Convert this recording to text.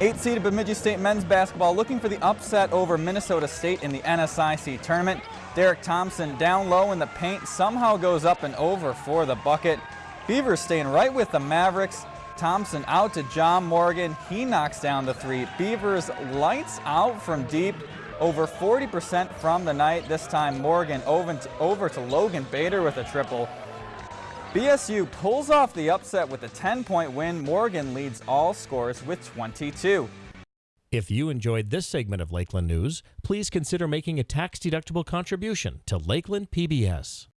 Eight-seeded Bemidji State men's basketball looking for the upset over Minnesota State in the NSIC tournament. Derek Thompson down low in the paint somehow goes up and over for the bucket. Beavers staying right with the Mavericks. Thompson out to John Morgan. He knocks down the three. Beavers lights out from deep. Over 40% from the night. This time Morgan over to, over to Logan Bader with a triple. BSU pulls off the upset with a 10-point win. Morgan leads all scores with 22. If you enjoyed this segment of Lakeland News, please consider making a tax-deductible contribution to Lakeland PBS.